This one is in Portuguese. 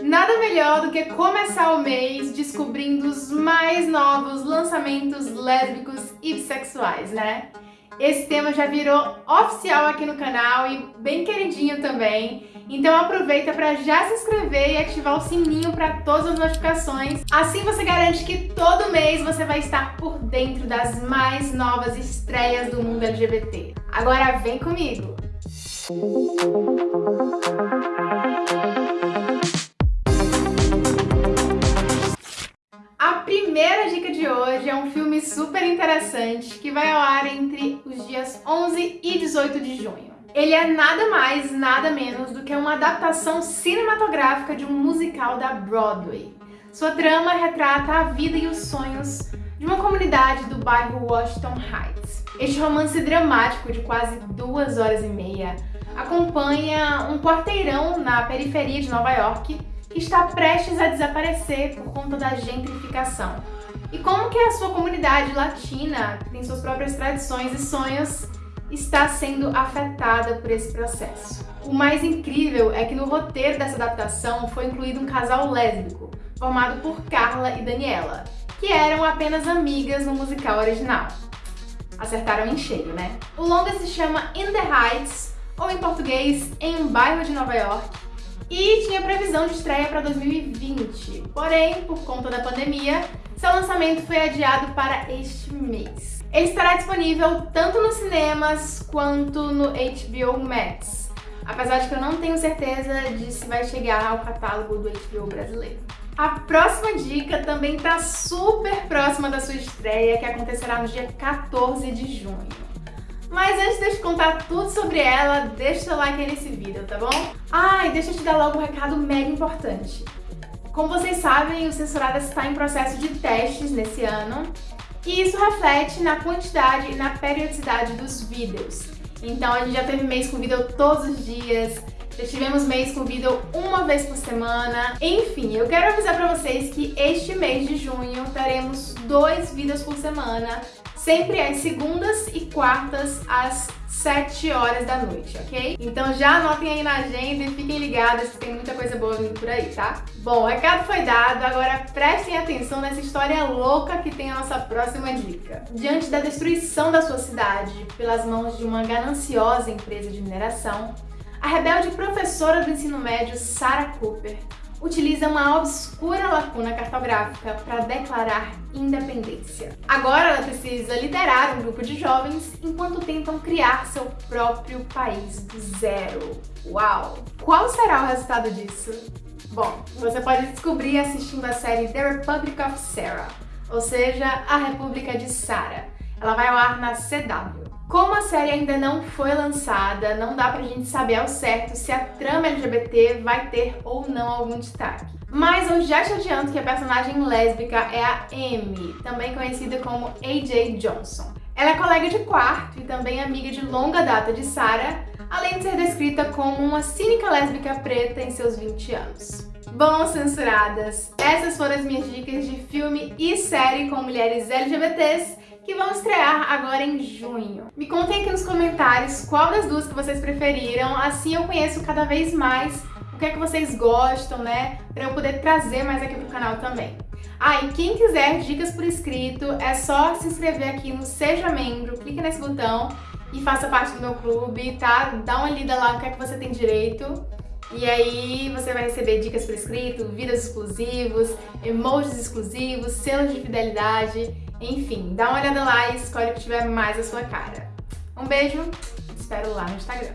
Nada melhor do que começar o mês descobrindo os mais novos lançamentos lésbicos e bissexuais, né? Esse tema já virou oficial aqui no canal e bem queridinho também. Então aproveita para já se inscrever e ativar o sininho para todas as notificações. Assim você garante que todo mês você vai estar por dentro das mais novas estreias do mundo LGBT. Agora vem comigo! A primeira dica de hoje é um filme super interessante que vai ao ar entre os dias 11 e 18 de junho. Ele é nada mais, nada menos do que uma adaptação cinematográfica de um musical da Broadway. Sua trama retrata a vida e os sonhos de uma comunidade do bairro Washington Heights. Este romance dramático de quase duas horas e meia acompanha um quarteirão na periferia de Nova York que está prestes a desaparecer por conta da gentrificação. E como que a sua comunidade latina, que tem suas próprias tradições e sonhos, está sendo afetada por esse processo. O mais incrível é que no roteiro dessa adaptação foi incluído um casal lésbico, formado por Carla e Daniela, que eram apenas amigas no musical original. Acertaram em cheio, né? O longa se chama In the Heights, ou em português, Em um Bairro de Nova York, e tinha previsão de estreia para 2020. Porém, por conta da pandemia, seu lançamento foi adiado para este mês. Ele estará disponível tanto nos cinemas quanto no HBO Max, apesar de que eu não tenho certeza de se vai chegar ao catálogo do HBO brasileiro. A próxima dica também está super próxima da sua estreia, que acontecerá no dia 14 de junho. Mas antes de eu te contar tudo sobre ela, deixa o seu like aí nesse vídeo, tá bom? Ah, e deixa eu te dar logo um recado mega importante. Como vocês sabem, o Censuradas está em processo de testes nesse ano, e isso reflete na quantidade e na periodicidade dos vídeos. Então a gente já teve mês com vídeo todos os dias, já tivemos mês com vídeo uma vez por semana. Enfim, eu quero avisar pra vocês que este mês de junho teremos dois vídeos por semana sempre às segundas e quartas às 7 horas da noite, ok? Então já anotem aí na agenda e fiquem ligados que tem muita coisa boa vindo por aí, tá? Bom, o recado foi dado, agora prestem atenção nessa história louca que tem a nossa próxima dica. Diante da destruição da sua cidade pelas mãos de uma gananciosa empresa de mineração, a rebelde professora do ensino médio Sarah Cooper utiliza uma obscura lacuna cartográfica para declarar independência. Agora ela precisa liderar um grupo de jovens enquanto tentam criar seu próprio país do zero. Uau! Qual será o resultado disso? Bom, você pode descobrir assistindo a série The Republic of Sarah, ou seja, A República de Sarah. Ela vai ao ar na CW. Como a série ainda não foi lançada, não dá pra gente saber ao certo se a trama LGBT vai ter ou não algum destaque. Mas eu já te adianto que a personagem lésbica é a Amy, também conhecida como AJ Johnson. Ela é colega de quarto e também amiga de longa data de Sarah, além de ser descrita como uma cínica lésbica preta em seus 20 anos. Bom, censuradas, essas foram as minhas dicas de filme e série com mulheres LGBTs que vão estrear agora em junho. Me contem aqui nos comentários qual das duas que vocês preferiram, assim eu conheço cada vez mais o que é que vocês gostam, né? Pra eu poder trazer mais aqui pro canal também. Ah, e quem quiser dicas por escrito, é só se inscrever aqui no Seja Membro, clique nesse botão e faça parte do meu clube, tá? Dá uma lida lá no que é que você tem direito. E aí você vai receber dicas por escrito, vídeos exclusivos, emojis exclusivos, selos de fidelidade enfim, dá uma olhada lá e escolhe o que tiver mais a sua cara. Um beijo, te espero lá no Instagram.